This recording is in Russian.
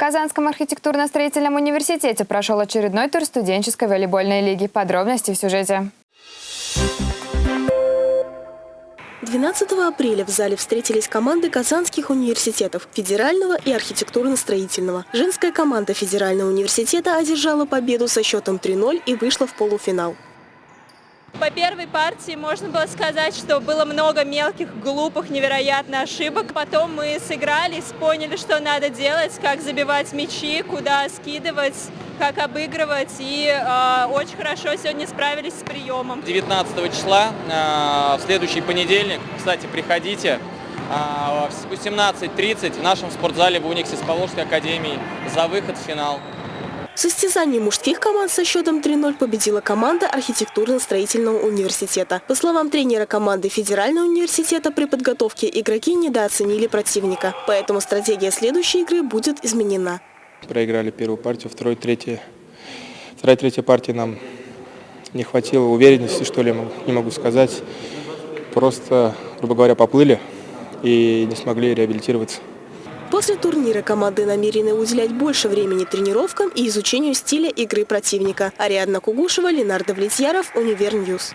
Казанском архитектурно-строительном университете прошел очередной тур студенческой волейбольной лиги. Подробности в сюжете. 12 апреля в зале встретились команды казанских университетов – федерального и архитектурно-строительного. Женская команда федерального университета одержала победу со счетом 3-0 и вышла в полуфинал. По первой партии можно было сказать, что было много мелких, глупых, невероятно ошибок. Потом мы сыгрались, поняли, что надо делать, как забивать мячи, куда скидывать, как обыгрывать. И э, очень хорошо сегодня справились с приемом. 19 числа, э, в следующий понедельник, кстати, приходите. Э, в 18.30 в нашем спортзале в Униксе с Поволжской академией за выход в финал. Состязании мужских команд со счетом 3-0 победила команда архитектурно-строительного университета. По словам тренера команды Федерального университета, при подготовке игроки недооценили противника. Поэтому стратегия следующей игры будет изменена. Проиграли первую партию, второй, третья. Вторая, третья партия нам не хватило уверенности, что ли, не могу сказать. Просто, грубо говоря, поплыли и не смогли реабилитироваться. После турнира команды намерены уделять больше времени тренировкам и изучению стиля игры противника. Ариадна Кугушева, Ленардо Влетьяров, Универньюз.